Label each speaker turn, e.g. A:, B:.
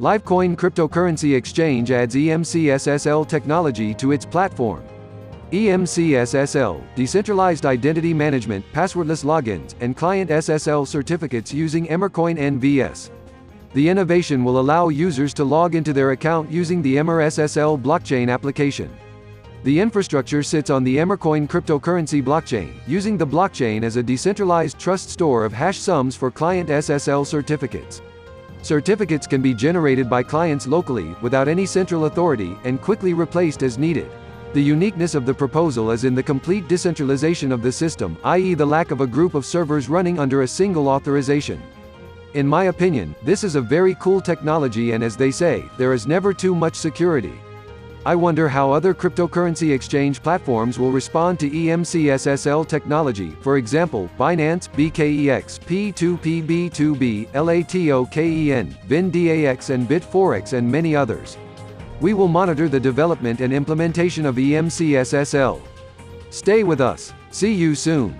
A: Livecoin cryptocurrency exchange adds EMC-SSL technology to its platform. EMC-SSL, decentralized identity management, passwordless logins, and client SSL certificates using Emercoin NVS. The innovation will allow users to log into their account using the EmerSSL blockchain application. The infrastructure sits on the Emercoin cryptocurrency blockchain, using the blockchain as a decentralized trust store of hash sums for client SSL certificates. Certificates can be generated by clients locally, without any central authority, and quickly replaced as needed. The uniqueness of the proposal is in the complete decentralization of the system, i.e. the lack of a group of servers running under a single authorization. In my opinion, this is a very cool technology and as they say, there is never too much security. I wonder how other cryptocurrency exchange platforms will respond to EMC-SSL technology, for example, Binance, BKEX, P2P-B2B, LATOKEN, VinDAX and Bitforex and many others. We will monitor the development and implementation of EMC-SSL. Stay with us. See you soon.